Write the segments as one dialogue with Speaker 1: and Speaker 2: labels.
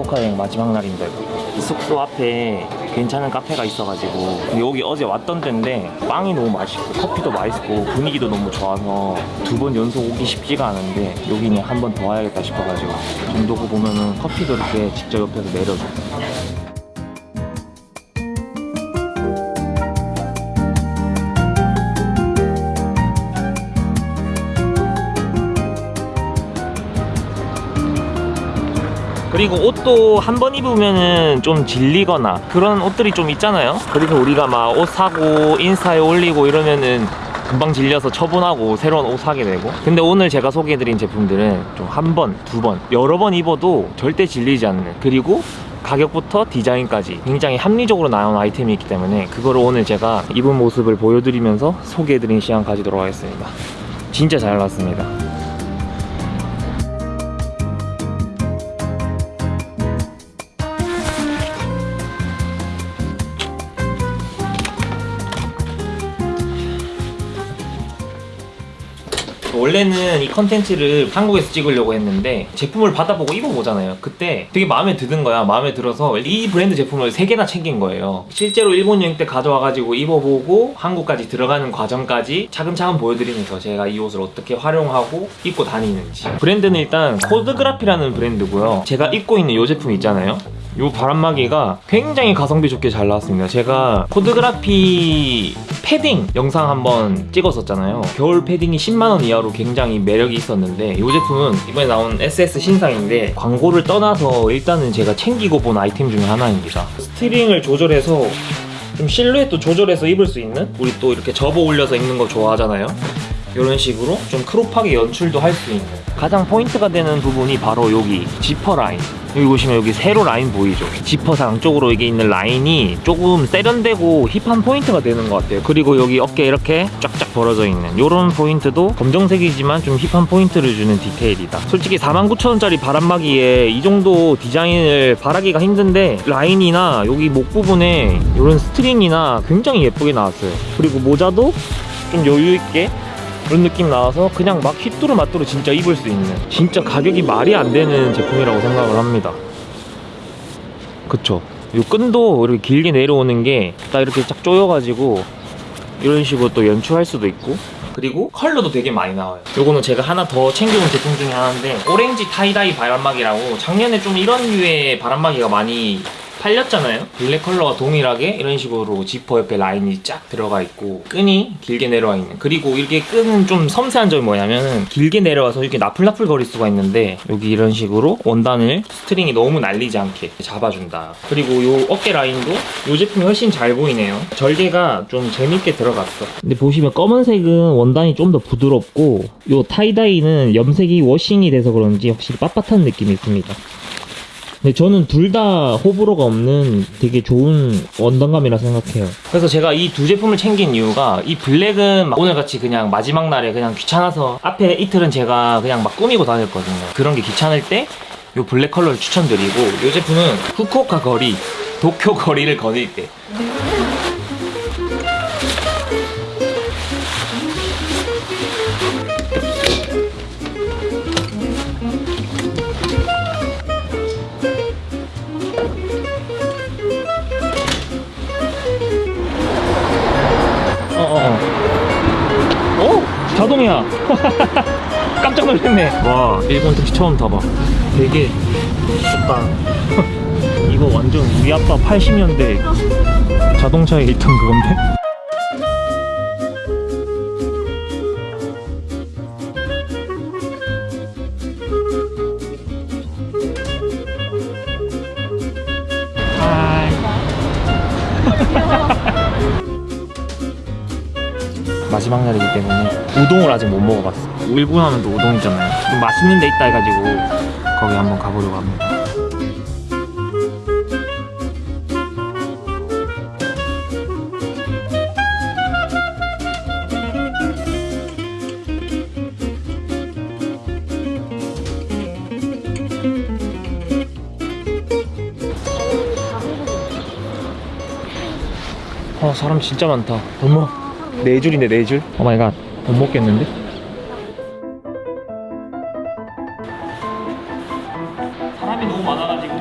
Speaker 1: 후쿠오카 여행 마지막 날인데 숙소 앞에 괜찮은 카페가 있어가지고 여기 어제 왔던 데인데 빵이 너무 맛있고 커피도 맛있고 분위기도 너무 좋아서 두 번 연속 오기 쉽지가 않은데 여기는 한 번 더 와야겠다 싶어가지고 정도고 보면은 커피도 이렇게 직접 옆에서 내려줘 그리고 옷도 한 번 입으면은 좀 질리거나 그런 옷들이 좀 있잖아요. 그래서 우리가 막 옷 사고 인스타에 올리고 이러면은 금방 질려서 처분하고 새로운 옷 사게 되고. 근데 오늘 제가 소개해드린 제품들은 좀 한 번, 두 번, 여러 번 입어도 절대 질리지 않는. 그리고 가격부터 디자인까지 굉장히 합리적으로 나온 아이템이 있기 때문에 그거를 오늘 제가 입은 모습을 보여드리면서 소개해드리는 시간 가지도록 하겠습니다. 진짜 잘 나왔습니다 원래는 이 컨텐츠를 한국에서 찍으려고 했는데 제품을 받아보고 입어보잖아요. 그때 되게 마음에 드는 거야. 마음에 들어서 이 브랜드 제품을 3개나 챙긴 거예요. 실제로 일본 여행 때 가져와가지고 입어보고 한국까지 들어가는 과정까지 차근차근 보여드리면서 제가 이 옷을 어떻게 활용하고 입고 다니는지. 브랜드는 일단 코드그라피라는 브랜드고요. 제가 입고 있는 이 제품 있잖아요 이 바람막이가 굉장히 가성비 좋게 잘 나왔습니다. 제가 코드그라피 패딩 영상 한번 찍었었잖아요. 겨울 패딩이 10만원 이하로 굉장히 매력이 있었는데 이 제품은 이번에 나온 SS 신상인데 광고를 떠나서 일단은 제가 챙기고 본 아이템 중에 하나입니다. string을 조절해서 좀 실루엣도 조절해서 입을 수 있는? 우리 또 이렇게 접어 올려서 입는 거 좋아하잖아요 이런 식으로 좀 crop하게 연출도 할 수 있는. 가장 포인트가 되는 부분이 바로 여기 지퍼 라인. 여기 보시면 여기 세로 라인 보이죠? 지퍼상 안쪽으로 이게 있는 라인이 조금 세련되고 hip한 포인트가 되는 것 같아요. 그리고 여기 어깨 이렇게 쫙쫙 벌어져 있는 이런 포인트도 검정색이지만 좀 hip한 포인트를 주는 디테일이다. 솔직히 49,000원짜리 바람막이에 이 정도 디자인을 바라기가 힘든데 라인이나 여기 목 부분에 이런 string이나 굉장히 예쁘게 나왔어요. 그리고 모자도 좀 여유 있게 그런 느낌 나와서 그냥 막 휘뚜루 마뚜루 진짜 입을 수 있는 진짜 가격이 말이 안 되는 제품이라고 생각을 합니다. 그쵸? 이 끈도 이렇게 길게 내려오는 게 딱 이렇게 쫙 조여가지고 이런 식으로 또 연출할 수도 있고. 그리고 컬러도 되게 많이 나와요. 요거는 제가 하나 더 챙겨온 제품 중에 하나인데 오렌지 tie-dye 바람막이라고 작년에 좀 이런 류의 바람막이가 많이 팔렸잖아요. 블랙 컬러와 동일하게 이런 식으로 지퍼 옆에 라인이 쫙 들어가 있고 끈이 길게 내려와 있는. 그리고 이렇게 끈은 좀 섬세한 점이 뭐냐면 길게 내려와서 이렇게 나풀나풀 거릴 수가 있는데 여기 이런 식으로 원단을 string이 너무 날리지 않게 잡아준다. 그리고 요 어깨 라인도 요 제품이 훨씬 잘 보이네요. 절개가 좀 재밌게 들어갔어. 근데 보시면 검은색은 원단이 좀 더 부드럽고 요 tie-dye는 염색이 washing이 돼서 그런지 확실히 빳빳한 느낌이 있습니다 근데 저는 둘 다 호불호가 없는 되게 좋은 원단감이라 생각해요. 그래서 제가 이 두 제품을 챙긴 이유가 이 블랙은 오늘같이 그냥 마지막 날에 그냥 귀찮아서 앞에 이틀은 제가 그냥 막 꾸미고 다녔거든요. 그런 게 귀찮을 때 이 블랙 컬러를 추천드리고 이 제품은 후쿠오카 거리, 도쿄 거리를 거닐 때 자동이야. 깜짝 놀랐네. 와, 일본 택시 처음 타봐. 되게 좋다. 이거 완전 우리 아빠 80년대 자동차에 있던 그건데? 하이. 마지막 날이기 때문에 우동을 아직 못 먹어봤어. 일본 하면 또 우동이잖아요. 좀 맛있는 데 있다 해가지고 거기 한번 가보려고 합니다. 아 사람 진짜 많다. 어머 네 줄인데 네 줄? oh my god 못 먹겠는데? 사람이 너무 많아가지고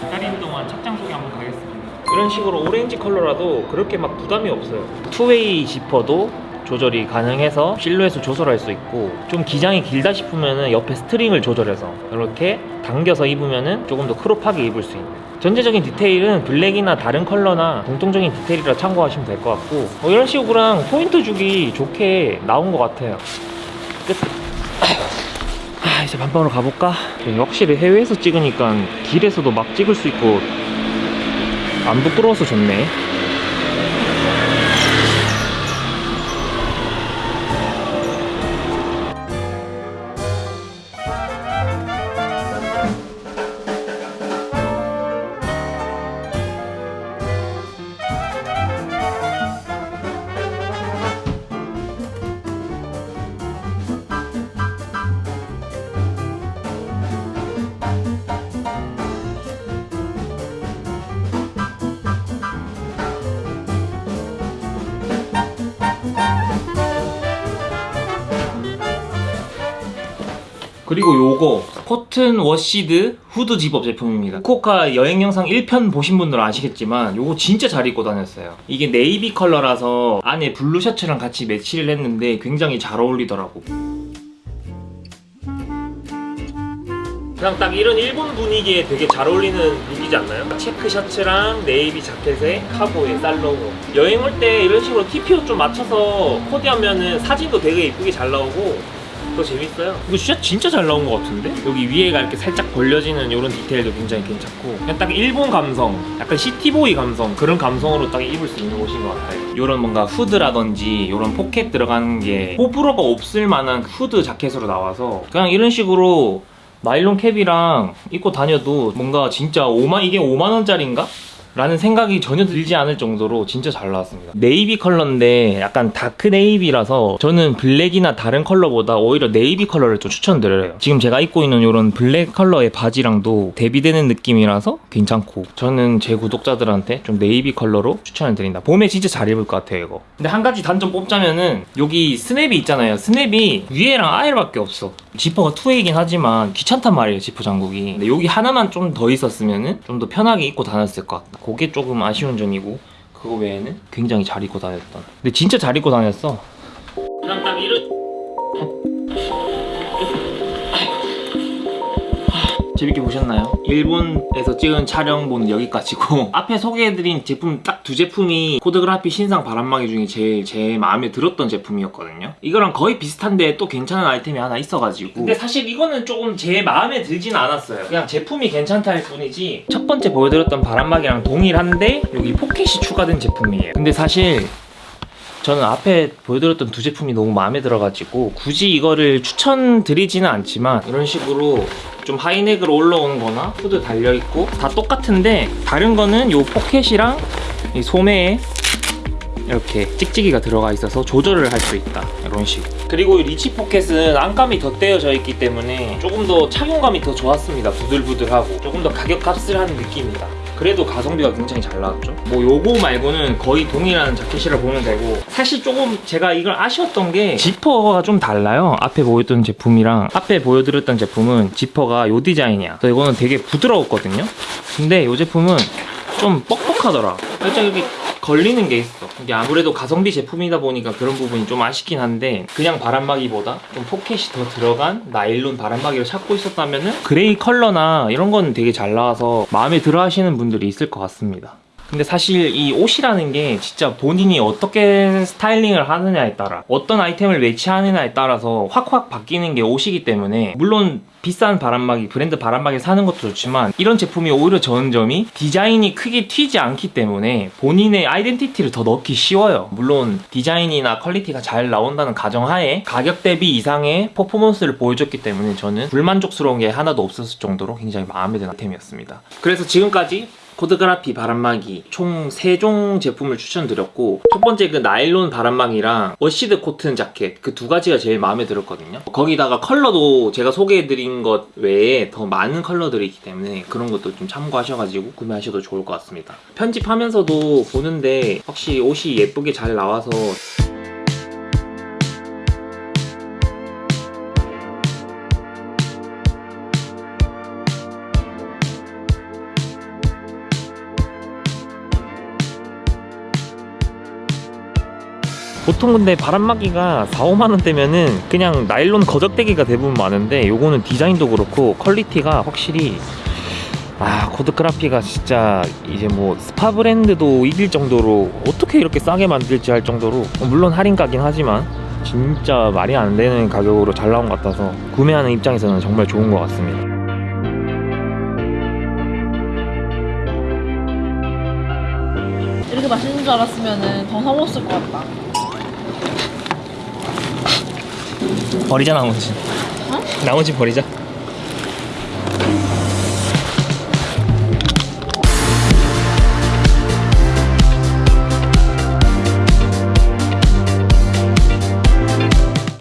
Speaker 1: 기다리는 동안 착장 소개 한번 가겠습니다. 이런 식으로 오렌지 컬러라도 그렇게 막 부담이 없어요. two-way 지퍼도 조절이 가능해서 실루엣을 조절할 수 있고 좀 기장이 길다 싶으면 옆에 string을 조절해서 이렇게 당겨서 입으면 조금 더 crop하게 입을 수 있는. 전체적인 디테일은 블랙이나 다른 컬러나 공통적인 디테일이라 참고하시면 될 것 같고 뭐 이런 식으로 포인트 주기 좋게 나온 것 같아요. 끝. 아, 이제 반방으로 가볼까? 확실히 해외에서 찍으니까 길에서도 막 찍을 수 있고 안 부끄러워서 좋네 그리고 요거 cotton washed hood zip-up 제품입니다. 후쿠오카 여행 영상 1편 보신 분들은 아시겠지만 요거 진짜 잘 입고 다녔어요. 이게 네이비 컬러라서 안에 blue 셔츠랑 같이 매치를 했는데 굉장히 잘 어울리더라고. 그냥 딱 이런 일본 분위기에 되게 잘 어울리는 look이지 않나요? 체크 셔츠랑 네이비 자켓에 cargo에 살로몬 여행 올 때 이런 식으로 TPO 좀 맞춰서 코디하면은 사진도 되게 이쁘게 잘 나오고 더 재밌어요 이거 진짜 진짜 잘 나온 것 같은데? 여기 위에가 이렇게 살짝 벌려지는 이런 디테일도 굉장히 괜찮고 그냥 딱 일본 감성 약간 city boy 감성 그런 감성으로 딱 입을 수 있는 옷인 것 같아요 이런 뭔가 후드라든지 이런 포켓 들어가는 게 호불호가 없을 만한 후드 자켓으로 나와서 그냥 이런 식으로 나일론 cap이랑 입고 다녀도 뭔가 진짜 5만 이게 5만 원짜리인가? 라는 생각이 전혀 들지 않을 정도로 진짜 잘 나왔습니다. 네이비 컬러인데 약간 dark navy라서 저는 블랙이나 다른 컬러보다 오히려 네이비 컬러를 좀 추천드려요. 지금 제가 입고 있는 이런 블랙 컬러의 바지랑도 대비되는 느낌이라서 괜찮고 저는 제 구독자들한테 좀 네이비 컬러로 추천을 드린다. 봄에 진짜 잘 입을 것 같아요 이거. 근데 한 가지 단점 뽑자면은 여기 스냅이 있잖아요. 스냅이 위에랑 아래밖에 없어 지퍼가 two-way긴 하지만 귀찮단 말이에요 지퍼 잠그기. 근데 여기 하나만 좀 더 있었으면은 좀더 편하게 입고 다녔을 것 같다. 그게 조금 아쉬운 점이고 그거 외에는 굉장히 잘 입고 다녔던. 근데 진짜 잘 입고 다녔어. 그냥 딱 이런 재밌게 보셨나요? 일본에서 찍은 촬영본은 여기까지고 앞에 소개해드린 제품 딱 두 제품이 코드그라피 신상 바람막이 중에 제일 제 마음에 들었던 제품이었거든요. 이거랑 거의 비슷한데 또 괜찮은 아이템이 하나 있어가지고. 근데 사실 이거는 조금 제 마음에 들진 않았어요. 그냥 제품이 괜찮다 할 뿐이지. 첫 번째 보여드렸던 바람막이랑 동일한데 여기 포켓이 추가된 제품이에요. 근데 사실 저는 앞에 보여드렸던 두 제품이 너무 마음에 들어가지고 굳이 이거를 추천드리지는 않지만 이런 식으로 좀 하이넥으로 올라오는 거나 후드 달려있고 다 똑같은데 다른 거는 요 포켓이랑 이 소매에 이렇게 찍찍이가 들어가 있어서 조절을 할 수 있다. 이런 식. 그리고 이 리치 포켓은 안감이 덧대어져 있기 때문에 조금 더 착용감이 더 좋았습니다. 부들부들하고. 조금 더 가격 값을 하는 느낌이다 그래도 가성비가 굉장히 잘 나왔죠. 뭐 요거 말고는 거의 동일한 자켓이라 보면 되고. 사실 조금 제가 이걸 아쉬웠던 게 지퍼가 좀 달라요. 앞에 보였던 제품이랑 앞에 보여드렸던 제품은 지퍼가 요 디자인이야. 그래서 이거는 되게 부드러웠거든요. 근데 이 제품은 좀 뻑뻑하더라. 살짝 이렇게 걸리는 게 있어 이게 아무래도 가성비 제품이다 보니까 그런 부분이 좀 아쉽긴 한데 그냥 바람막이보다 좀 포켓이 더 들어간 나일론 바람막이를 찾고 있었다면 은 그레이 컬러나 이런 건 되게 잘 나와서 마음에 들어 하시는 분들이 있을 것 같습니다 근데 사실 이 옷이라는 게 진짜 본인이 어떻게 스타일링을 하느냐에 따라 어떤 아이템을 매치하느냐에 따라서 확확 바뀌는 게 옷이기 때문에 물론 비싼 바람막이 브랜드 바람막이 사는 것도 좋지만 이런 제품이 오히려 좋은 점이 디자인이 크게 튀지 않기 때문에 본인의 아이덴티티를 더 넣기 쉬워요. 물론 디자인이나 퀄리티가 잘 나온다는 가정하에 가격 대비 이상의 퍼포먼스를 보여줬기 때문에 저는 불만족스러운 게 하나도 없었을 정도로 굉장히 마음에 드는 아이템이었습니다. 그래서 지금까지 코드그라피 바람막이 총 3종 제품을 추천드렸고 첫 번째 그 나일론 바람막이랑 washed 코튼 자켓 그 두 가지가 제일 마음에 들었거든요. 거기다가 컬러도 제가 소개해드린 것 외에 더 많은 컬러들이 있기 때문에 그런 것도 좀 참고하셔가지고 구매하셔도 좋을 것 같습니다. 편집하면서도 보는데 확실히 옷이 예쁘게 잘 나와서 보통 근데 바람막이가 4, 5만 원대면은 그냥 나일론 거적대기가 대부분 많은데 요거는 디자인도 그렇고 퀄리티가 확실히 아 코드그라피가 진짜 이제 뭐 스파 브랜드도 이길 정도로 어떻게 이렇게 싸게 만들지 할 정도로 물론 할인가긴 하지만 진짜 말이 안 되는 가격으로 잘 나온 것 같아서 구매하는 입장에서는 정말 좋은 것 같습니다.
Speaker 2: 이렇게 맛있는 줄 알았으면 더 사먹었을 것 같다.
Speaker 1: 버리자 나머지.
Speaker 2: 어?
Speaker 1: 나머지 버리자.